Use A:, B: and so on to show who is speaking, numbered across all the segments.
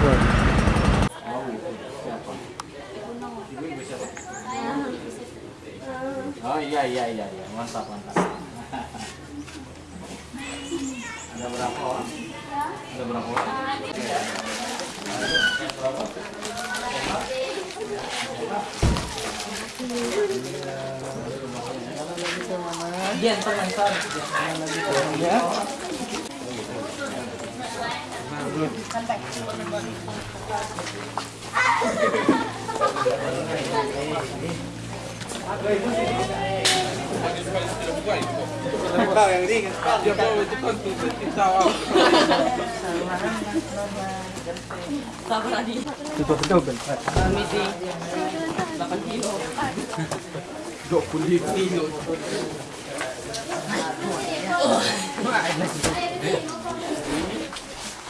A: Oh iya iya iya iya mantap mantap. Ada berapa orang? Ada berapa orang? Iya, ntar ntar. Ya.
B: Tutup betul bentar. Dok kulit kilo.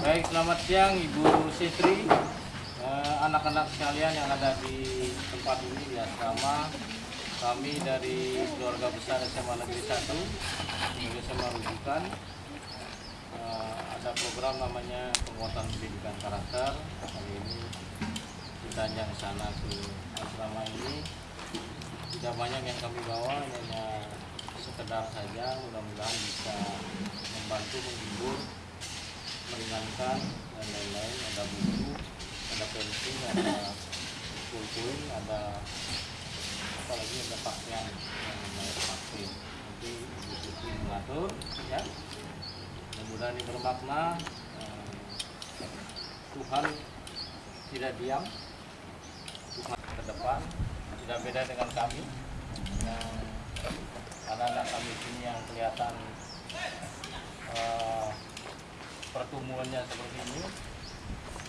A: Baik, selamat siang Ibu Sitri, Eh, anak-anak sekalian yang ada di tempat ini di asrama. Kami dari keluarga besar SMA Negeri 1, Negeri SMA Rujukan. Eh, ada program namanya penguatan pendidikan karakter. Kali ini kita ke sana ke asrama ini. Tidak banyak yang kami bawa, sekedar saja. Mudah-mudahan bisa membantu menghibur meringankan dan lain-lain. Ada buku ada pensil ada pulpen ada apa lagi? Ada pakaian yang vaksin nanti Siti mengatur ya. Mudah-mudahan ini bermakna Eh, Tuhan tidak diam. Tuhan ke depan tidak beda dengan kami. Yang anak-anak kami sini yang kelihatan eh, pertumbuhannya seperti ini.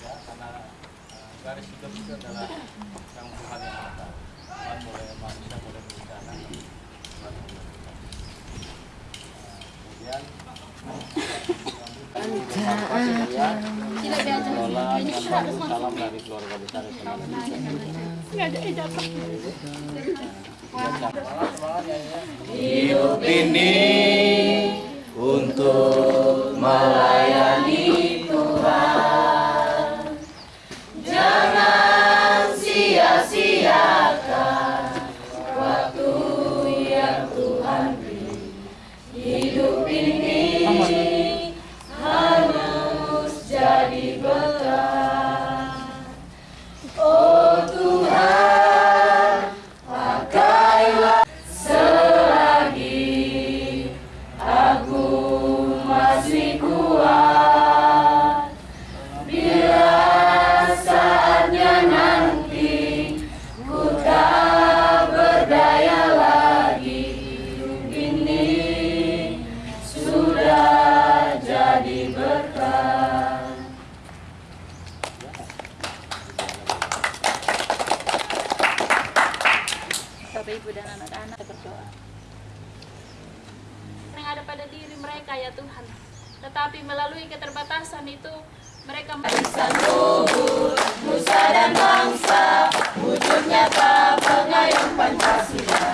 A: Ya karena uh, garis hidup itu adalah yang Tuhan yang ada. Tuhan boleh manusia boleh berencana Tuhan yang. Nah, kemudian Lola salam dari keluarga besar.
C: Hidup ini untuk melayani Tuhan. Jangan sia-siakan waktu yang Tuhan beri. Hidup ini
D: Bapak Ibu dan anak-anak berdoa. Yang ada pada diri mereka ya Tuhan. Tetapi melalui keterbatasan itu mereka
C: luhur, nusa dan bangsa, wujud nyata pengayom Pancasila.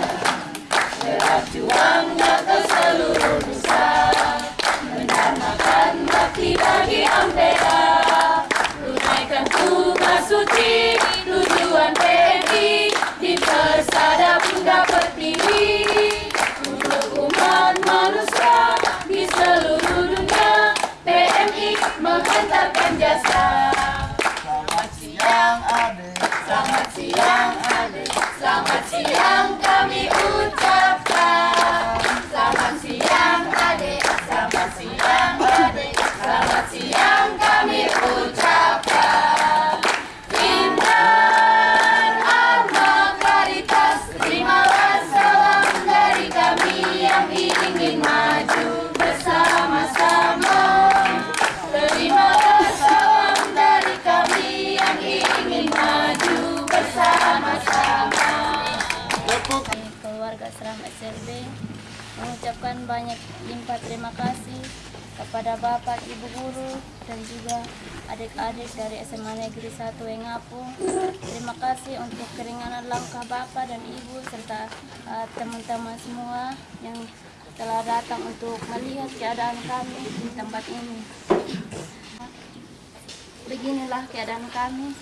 C: Gerak juangnya ke seluruh nusa, menanamkan bakti bagi Ampera. Tunaikan tugas suci, Bye. Keluarga Seram SLB mengucapkan banyak limpah terima kasih kepada Bapak, Ibu Guru, dan juga adik-adik dari SMA Negeri 1 Wengapu. Terima kasih untuk keringanan langkah Bapak dan Ibu serta eh, teman-teman uh, semua yang telah datang untuk melihat keadaan kami di tempat ini. Beginilah keadaan kami.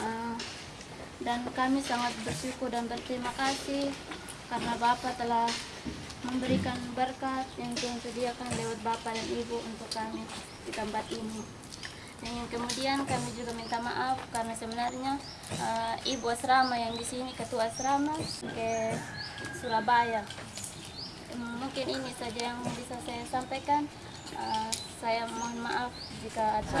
C: Uh, dan kami sangat bersyukur dan berterima kasih karena Bapak telah memberikan berkat yang Tuhan sediakan lewat Bapak dan Ibu untuk kami di tempat ini. Dan yang kemudian kami juga minta maaf karena sebenarnya uh, Ibu asrama yang di sini ketua asrama ke Surabaya. Mungkin ini saja yang bisa saya sampaikan. Uh, saya mohon maaf jika ada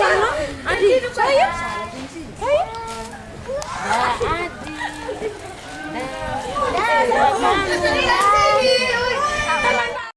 C: Adi.